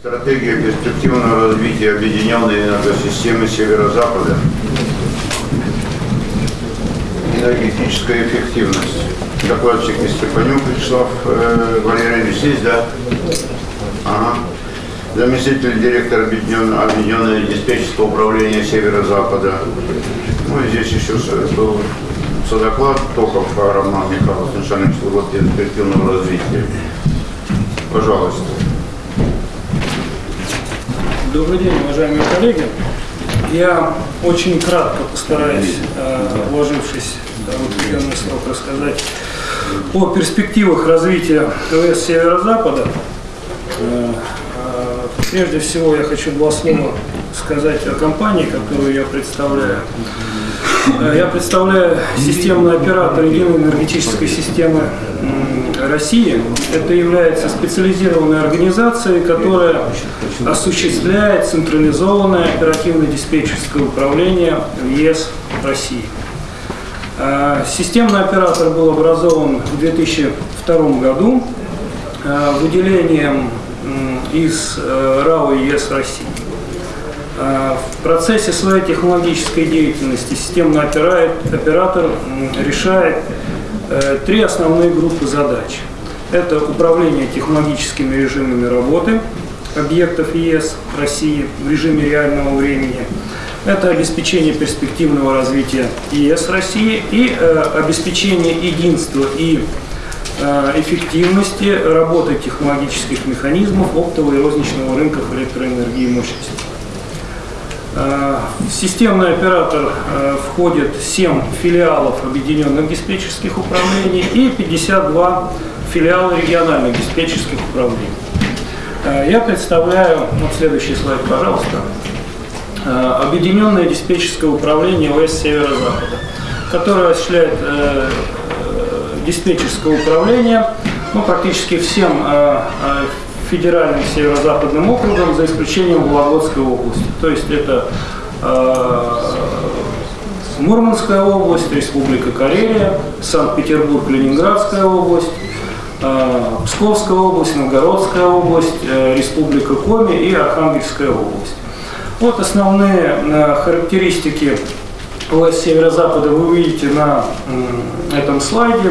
Стратегия перспективного развития объединенной энергосистемы Северо-Запада. Энергетическая эффективность. Докладчик Степанюк Вячеслав э, Валерьевич здесь, да? Ага. Заместитель директора объединенного, объединенного диспетчерского управления Северо-Запада. Ну и здесь еще был содоклад Токов Роман Михайлович, начальник службы перспективного развития. Пожалуйста. Добрый день, уважаемые коллеги. Я очень кратко постараюсь, э, вложившись в определенный срок, рассказать о перспективах развития ТВС Северо-Запада. Э, э, Прежде всего я хочу два слова сказать о компании, которую я представляю. Э, Я представляю системный оператор единой энергетической системы России. Это является специализированной организацией, которая осуществляет централизованное оперативно-диспетчерское управление в ЕС России. Э, Системный оператор был образован в 2002 году э, выделением из РАО ЕС России. Э, В процессе своей технологической деятельности системный опера- оператор решает э, три основные группы задач. Это управление технологическими режимами работы объектов ЕС России в режиме реального времени. Это обеспечение перспективного развития ЕС России и э, обеспечение единства и эффективности работы технологических механизмов оптового и розничного рынков электроэнергии и мощности. Э, системный оператор э, входит 7 филиалов объединенных диспетчерских управлений и 52 филиала региональных диспетчерских управлений. Э, Я представляю, вот следующий слайд, пожалуйста, Объединенное диспетчерское управление ОС Северо-Запада, которое осуществляет диспетчерское управление ну, практически всем федеральным северо-западным округам, за исключением Вологодской области. То есть это э, Мурманская область, Республика Карелия, Санкт-Петербург, Ленинградская область, э, Псковская область, Новгородская область, э, Республика Коми и Архангельская область. Вот основные э, характеристики ОС Северо-Запада вы видите на этом слайде.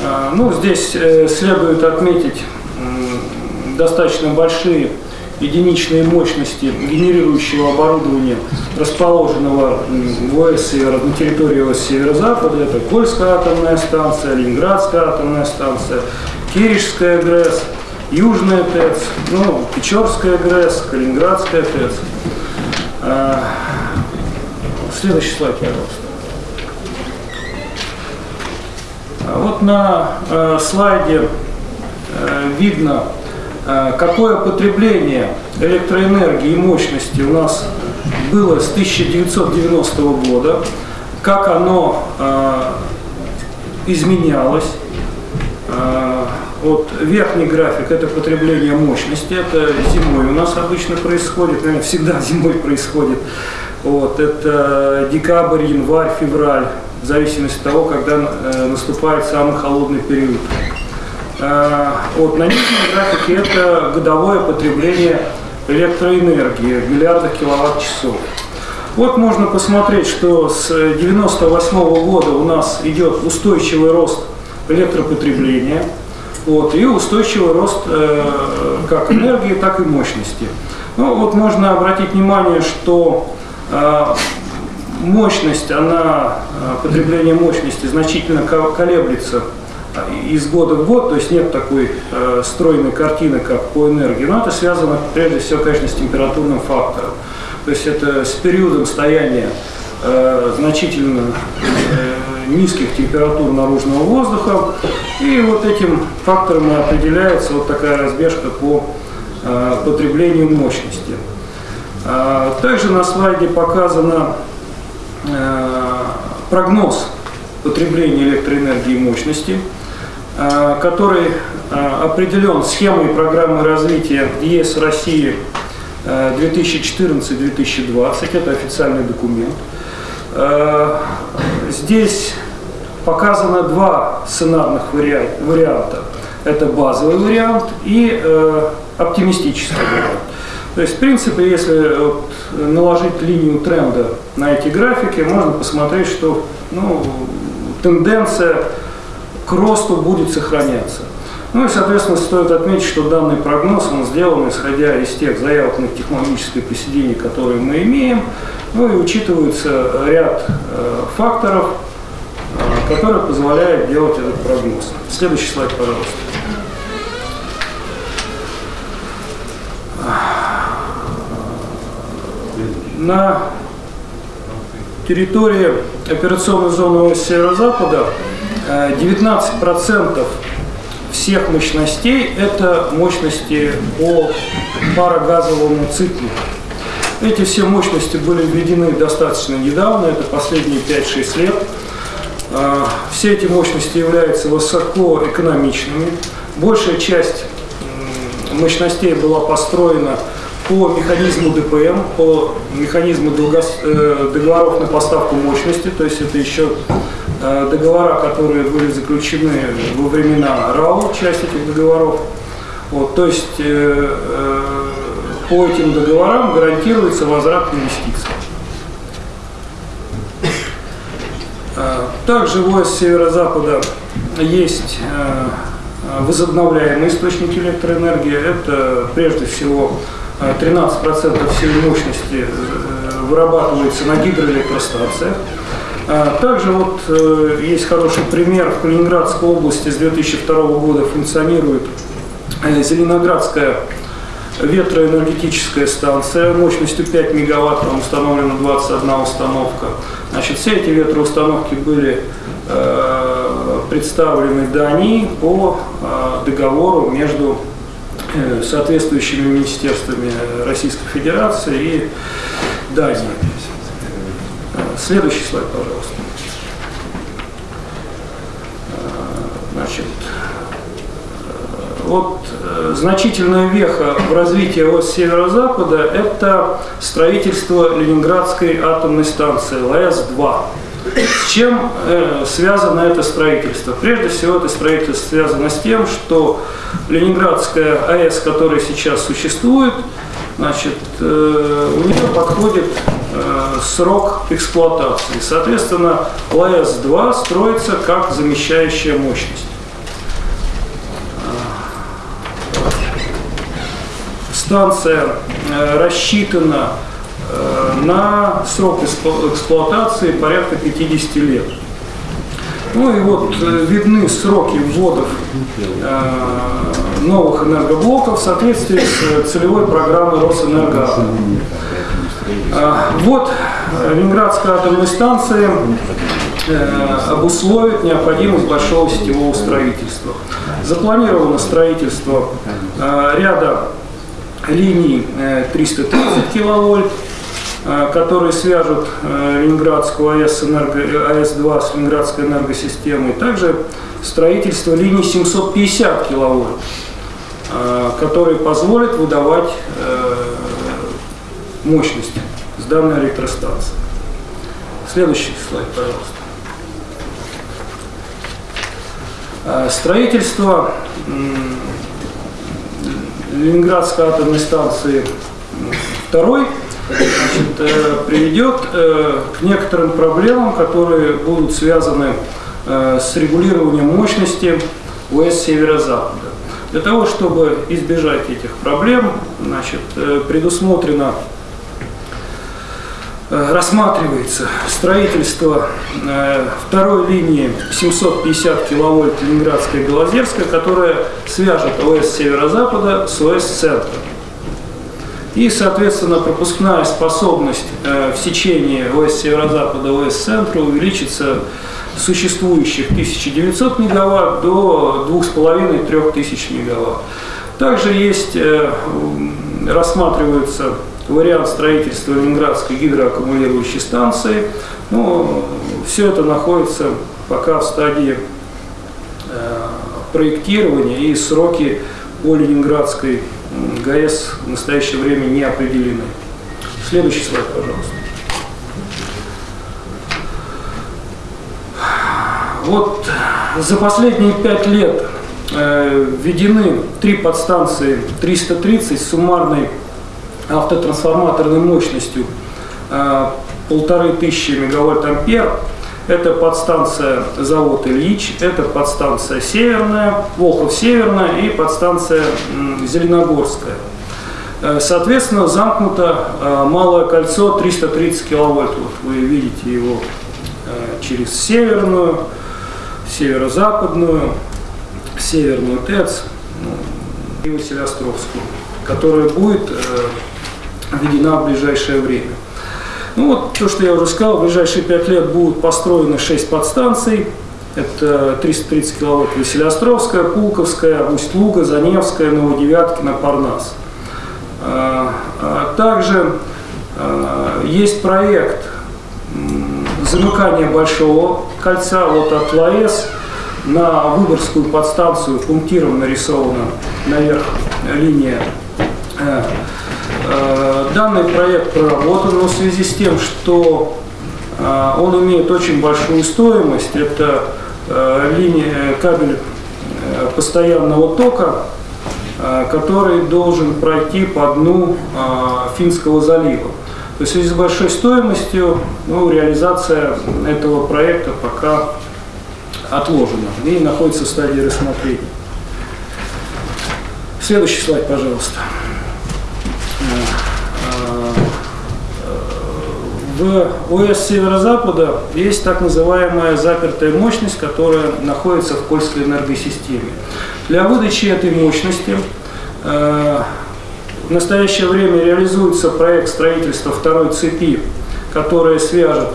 Э, Ну, здесь э, следует отметить достаточно большие единичные мощности генерирующего оборудования, расположенного в ОС Север- на территории ОС Северо-Запада. Это Кольская атомная станция, Ленинградская атомная станция, Киришская ГРЭС, Южная ТЭЦ, ну, Печорская ГРЭС, Калининградская ТЭЦ. А, Следующий слайд, пожалуйста. А Вот на э, слайде э, видно, какое потребление электроэнергии и мощности у нас было с 1990 года, как оно э, изменялось. Э, Вот верхний график – это потребление мощности, это зимой у нас обычно происходит, наверное, всегда зимой происходит. Вот, это декабрь, январь, февраль, в зависимости от того, когда э, наступает самый холодный период. Э, вот, на нижнем графике это годовое потребление электроэнергии в миллиардах киловатт-часов. Вот можно посмотреть, что с 1998 года у нас идет устойчивый рост электропотребления вот, и устойчивый рост э, как энергии, так и мощности. Ну, вот можно обратить внимание, что э, мощность, она, э, потребление мощности значительно ко- колеблется из года в год, то есть нет такой э, стройной картины, как по энергии, но это связано прежде всего, конечно, с температурным фактором. То есть это с периодом стояния э, значительно э, низких температур наружного воздуха, и вот этим фактором определяется вот такая разбежка по э, потреблению мощности. А, Также на слайде показано э, прогноз потребления электроэнергии и мощности, э, который э, определен схемой программы развития ЕС России э, 2014-2020. Это официальный документ. Э, Здесь показано два сценарных вариа- варианта. Это базовый вариант и э, оптимистический вариант. То есть, в принципе, если наложить линию тренда на эти графики, можно посмотреть, что ну, тенденция к росту будет сохраняться. Ну и, соответственно, стоит отметить, что данный прогноз он сделан исходя из тех заявок на технологическое присоединение, которые мы имеем, ну и учитывается ряд э, факторов, э, которые позволяют делать этот прогноз. Следующий слайд, пожалуйста. На территории операционной зоны северо-запада 19% всех мощностей – это мощности по парогазовому циклу. Эти все мощности были введены достаточно недавно, это последние 5-6 лет. А, все эти мощности являются высокоэкономичными. Большая часть мощностей была построена по механизму ДПМ, по механизму э, договоров на поставку мощности, то есть это еще Э, договора, которые были заключены во времена РАО, часть этих договоров. Вот, то есть э, э, по этим договорам гарантируется возврат инвестиций. Э, также в ОС Северо-Запада есть э, возобновляемые источники электроэнергии. Это прежде всего 13% всей мощности вырабатывается на гидроэлектростанциях. А, также вот э, есть хороший пример. В Калининградской области с 2002 года функционирует э, Зеленоградская ветроэнергетическая станция мощностью 5 мегаватт, там установлена 21 установка. Значит, все эти ветроустановки были э, представлены Дании по э, договору между э, соответствующими министерствами Российской Федерации и Дании. Следующий слайд, пожалуйста. Значит, вот э, значительная веха в развитии от северо-запада – это строительство Ленинградской атомной станции ЛАЭС-2. С чем э, связано это строительство? Прежде всего, это строительство связано с тем, что Ленинградская АЭС, которая сейчас существует, значит, э, у нее подходит срок эксплуатации. Соответственно, ЛАЭС-2 строится как замещающая мощность. Станция э, рассчитана э, на срок эксплуатации порядка 50 лет. Ну и вот э, видны сроки вводов э, новых энергоблоков в соответствии с целевой программой Росэнерго. Э, вот Ленинградская атомная станция обусловит необходимость большого сетевого строительства. Запланировано строительство ряда линий 330 киловольт, Э, которые свяжут э, Ленинградскую АЭС, энерго, АЭС-2 с Ленинградской энергосистемой. Также строительство линий 750 киловольт, э, которые позволят выдавать мощность с данной электростанции. Следующий слайд, пожалуйста. Строительство Ленинградской атомной станции второй значит, э, приведет э, к некоторым проблемам, которые будут связаны э, с регулированием мощности ОС северо-запада. Для того, чтобы избежать этих проблем, значит, предусмотрено рассматривается строительство второй линии 750 киловольт Ленинградская Белозерская, которая свяжет ОС северо-запада с ОС центра. И, соответственно, пропускная способность э, в сечении ОС северо-запада, ОС центра увеличится существующих 1900 мегаватт до 2500-3000 мегаватт. Также есть, э, рассматривается вариант строительства Ленинградской гидроаккумулирующей станции. Но все это находится пока в стадии э, проектирования и сроки по Ленинградской ГАЭС в настоящее время не определены. Следующий слайд, пожалуйста. Вот за последние пять лет э, введены три подстанции 330 с суммарной автотрансформаторной мощностью э, полторы тысячи мегавольт-ампер. Это подстанция завод Ильич, это подстанция Северная, Волхов-Северная и подстанция Зеленогорская. Э, соответственно, замкнуто э, малое кольцо 330 киловольт. Вот вы видите его через Северную, Северо-Западную, Северную ТЭЦ ну, и Василиостровскую, которая будет введена в ближайшее время. Ну вот то, что я уже сказал, в ближайшие 5 лет будут построены 6 подстанций. Это 330 киловатт Василиостровская, Пулковская, Усть-Луга, Заневская, Новодевяткина, Парнас. А, а также а, есть проект замыкания большого кольца вот от ЛАЭС на Выборгскую подстанцию пунктиром нарисована наверх линия э, Э, данный проект проработан, но в связи с тем, что э, он имеет очень большую стоимость, это э, линия, кабель постоянного тока, который должен пройти по дну Финского залива. То есть в связи с большой стоимостью ну, реализация этого проекта пока отложена и находится в стадии рассмотрения. Следующий слайд, пожалуйста. В ОС Северо-Запада есть так называемая запертая мощность, которая находится в Кольской энергосистеме. Для выдачи этой мощности э, в настоящее время реализуется проект строительства второй цепи, которая свяжет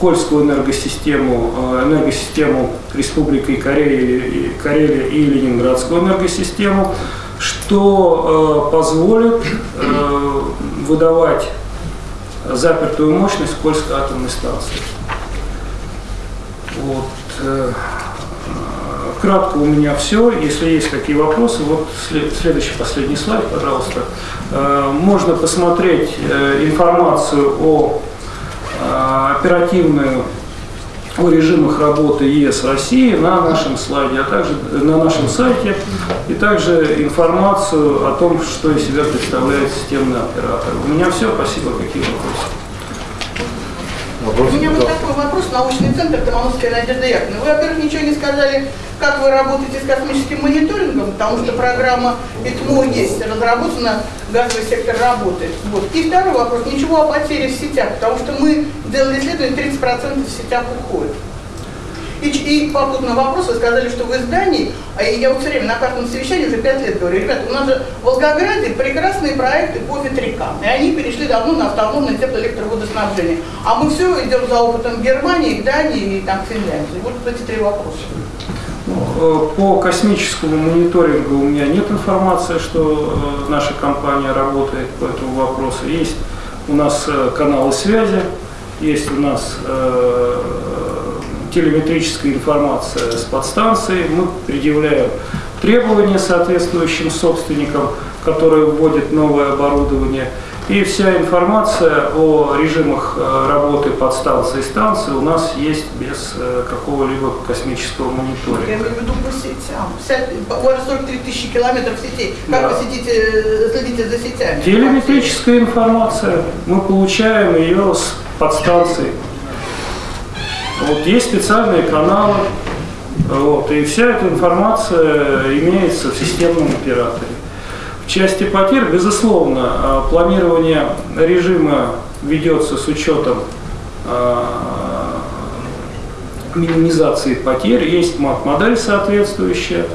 Кольскую энергосистему, э, энергосистему Республики Карелия, и Ленинградскую энергосистему, что э, позволит выдавать запертую мощность Кольской атомной станции. Вот. Э, кратко у меня все. Если есть какие вопросы, вот следующий последний слайд, пожалуйста. Э, можно посмотреть э, информацию о оперативную о режимах работы ЕС России на нашем слайде, а также на нашем сайте, и также информацию о том, что из себя представляет системный оператор. У меня все. Спасибо. Какие вопросы? Вопрос, У меня вот такой вопрос. Научный центр Томановская Надежда Яковлевна. Вы, во-первых, ничего не сказали, как вы работаете с космическим мониторингом, потому что программа ИТМО есть, разработана, газовый сектор работает. Вот. И второй вопрос. Ничего о потере в сетях, потому что мы делали исследование, 30% в сетях уходит. И, и попутный вопрос, вы сказали, что в издании, а я вот все время на каждом совещании уже пять лет говорю, ребята, у нас же в Волгограде прекрасные проекты по ветрякам, и они перешли давно на автономное теплоэлектроводоснабжение. А мы все идем за опытом Германии, Дании и там Финляндии. Вот эти три вопроса. Ну, э, по космическому мониторингу у меня нет информации, что э, наша компания работает по этому вопросу. Есть у нас э, каналы связи, есть у нас телеметрическая информация с подстанции, мы предъявляем требования соответствующим собственникам, которые вводят новое оборудование. И вся информация о режимах э, работы подстанции и станции у нас есть без э, какого-либо космического мониторинга. Я имею в виду по сетям. У вас 43 тысячи километров сетей. Как да. вы сидите, э, следите за сетями? Телеметрическая информация. Мы получаем ее с подстанции. Вот есть специальные каналы, вот, и вся эта информация имеется в системном операторе. В части потерь, безусловно, а, планирование режима ведется с учетом а, минимизации потерь, есть модель соответствующая.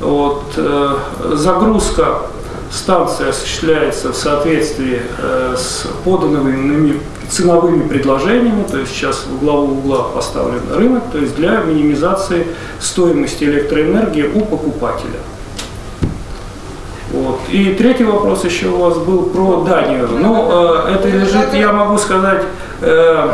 Вот, э, загрузка станции осуществляется в соответствии э, с поданными ценовыми предложениями, то есть сейчас в главу угла поставлен рынок, то есть для минимизации стоимости электроэнергии у покупателя. Вот. И третий вопрос еще у вас был про Данию. Ну, э, это лежит, я могу сказать, э,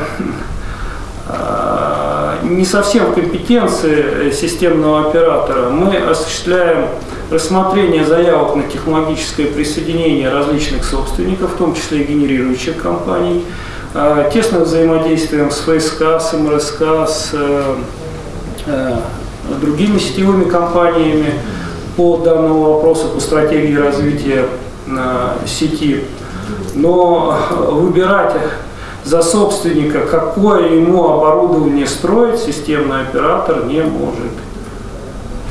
э, не совсем в компетенции системного оператора. Мы осуществляем рассмотрение заявок на технологическое присоединение различных собственников, в том числе и генерирующих компаний. А, тесно взаимодействуем с ФСК, с МРСК, с э, э, другими сетевыми компаниями. по данному вопросу, по стратегии развития э, сети. Но выбирать за собственника, какое ему оборудование строить, системный оператор не может.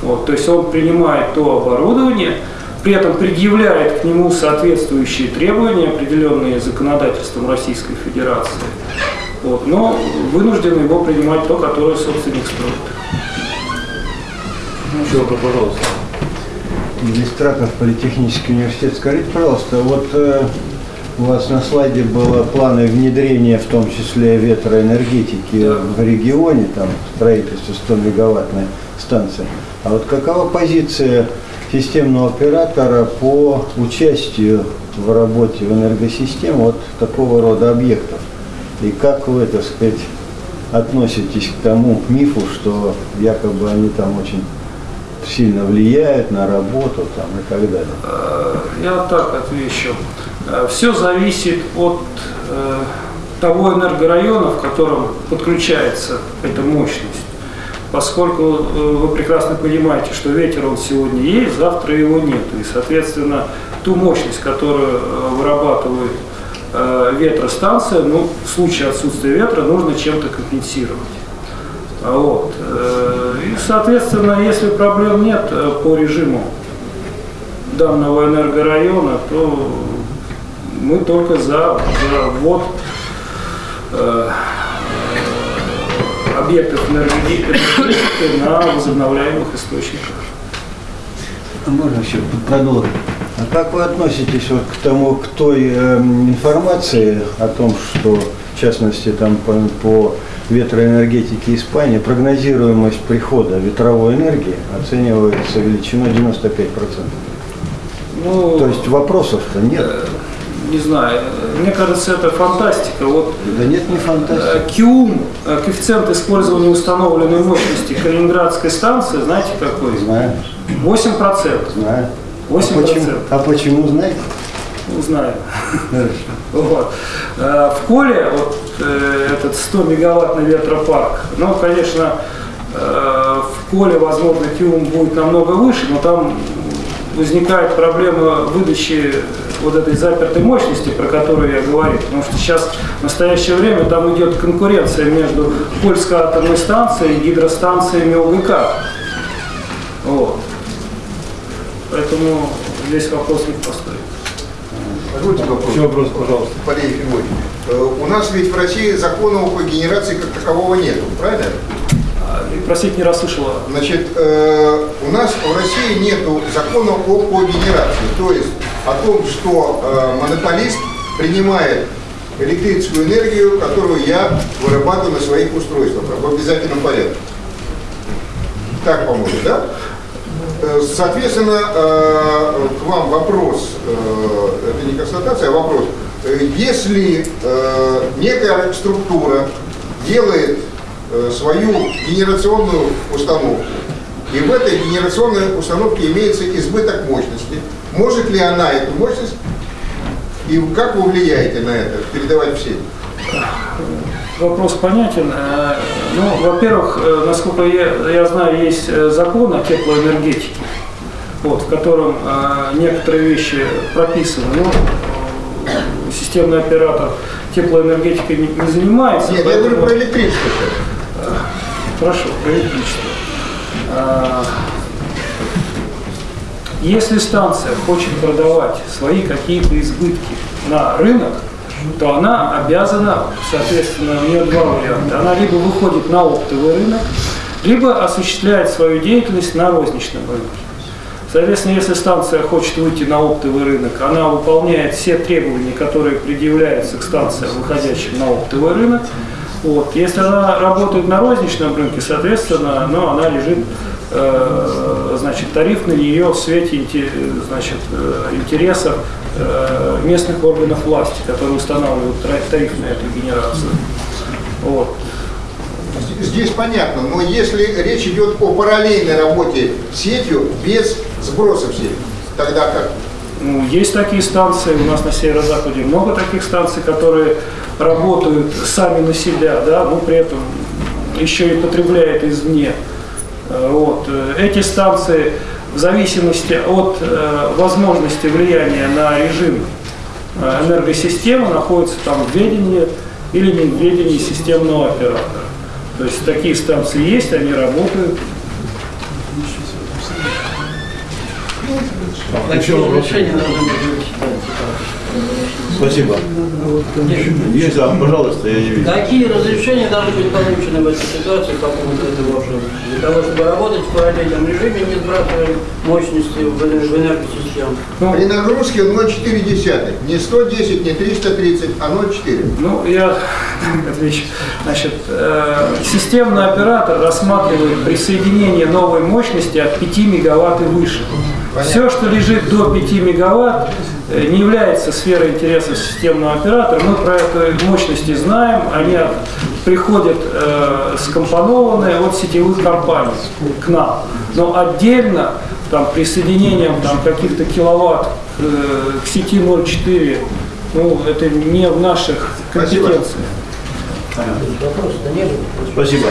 Вот, то есть он принимает то оборудование, при этом предъявляет к нему соответствующие требования, определенные законодательством Российской Федерации. Вот, но вынужден его принимать то, которое собственник строит. Еще вопрос, пожалуйста. Администратор политехнический университет. Скажите, пожалуйста, вот э, у вас на слайде было планы внедрения, в том числе ветроэнергетики Да. в регионе, там строительство 100 мегаваттной станции. А вот какова позиция системного оператора по участию в работе в энергосистеме вот такого рода объектов? И как вы, так сказать, относитесь к тому мифу, что якобы они там очень сильно влияют на работу там, и так далее? Э, Я так отвечу. Все зависит от э, того энергорайона, в котором подключается эта мощность. Поскольку э, вы прекрасно понимаете, что ветер он сегодня есть, завтра его нет. И, соответственно, ту мощность, которую э, вырабатывает э, ветростанция, ну, в случае отсутствия ветра нужно чем-то компенсировать. Вот. И, соответственно, если проблем нет по режиму данного энергорайона, то мы только за, за ввод объектов энергетики на возобновляемых источниках. А Можно еще продолжить? А как вы относитесь вот к тому, к той эм, информации о том, что в частности там по, по ветроэнергетике Испании прогнозируемость прихода ветровой энергии оценивается величиной 95%? Ну, То есть вопросов-то нет. Не знаю, мне кажется, это фантастика. Вот Да нет, не фантастика. э, КИУМ, э, коэффициент использования установленной мощности Калининградской станции, знаете какой? Знаю, 8%. знаю. А 8%. почему, а почему знаете? Ну, знаю. Хорошо. Вот. Э, В Коле вот этот 100 мегаваттный ветропарк, ну, конечно, в Коле, возможно, ТИУМ будет намного выше, но там возникает проблема выдачи вот этой запертой мощности, про которую я говорил, потому что сейчас в настоящее время там идет конкуренция между Польской атомной станцией и гидростанциями ОГК. Вот. Поэтому здесь вопрос не простой. Позвольте вопрос. Еще вопрос, пожалуйста. Валерий Филиппович, э, у нас ведь в России закона о когенерации как такового нету, правильно? И, Простите, не расслышала. Значит, э, у нас в России нету закона о когенерации, то есть о том, что э, монополист принимает электрическую энергию, которую я вырабатываю на своих устройствах в обязательном порядке. Так, по-моему, да? Э, Соответственно, э, к вам вопрос, э, это не констатация, а вопрос. Если некая структура делает свою генерационную установку, и в этой генерационной установке имеется избыток мощности, может ли она эту мощность и как вы влияете на это, передавать всем? Вопрос понятен. Э, Ну, во-первых, э, насколько я, я знаю, есть э, закон о теплоэнергетике, вот, в котором э, некоторые вещи прописаны. Э, системный оператор теплоэнергетикой не, не занимается. Нет, я говорю поэтому- про электричество. Хорошо, электричество. А, Если станция хочет продавать свои какие-то избытки на рынок, то она обязана, соответственно, у нее два варианта. Она либо выходит на оптовый рынок, либо осуществляет свою деятельность на розничном рынке. Соответственно, если станция хочет выйти на оптовый рынок, она выполняет все требования, которые предъявляются к станциям, выходящим на оптовый рынок. Вот. Если она работает на розничном рынке, соответственно, ну, она лежит, э, значит, тариф на нее в свете значит, э, интересов э, местных органов власти, которые устанавливают тариф на эту генерацию. Вот. Здесь понятно, но если речь идет о параллельной работе с сетью без сброса в сеть, тогда как? Ну, есть такие станции, у нас на северо-западе много таких станций, которые работают сами на себя, да, но при этом еще и потребляют извне. Э, Вот. Эти станции в зависимости от э, возможности влияния на режим э, энергосистемы находится там в ведении или не в ведении системного оператора. То есть такие станции есть, они работают. Решения должны быть? Спасибо. Есть, да, пожалуйста, я не вижу. Какие разрешения должны быть получены в этой ситуации по поводу этого обшива? Для того, чтобы работать в параллельном режиме, не сбрасывая мощности в энергосистему. При нагрузке 0,4, не 110, не 330, а 0,4. Ну, я отвечу. Значит, э, системный оператор рассматривает присоединение новой мощности от 5 мегаватт и выше. Все, что лежит до 5 мегаватт, не является сферой интереса системного оператора. Мы про эту мощности знаем, они приходят э, скомпонованные от сетевых компаний к нам. Но отдельно там, присоединением там, каких-то киловатт э, к сети 0,4 ну, это не в наших Спасибо. компетенциях. Было. Спасибо.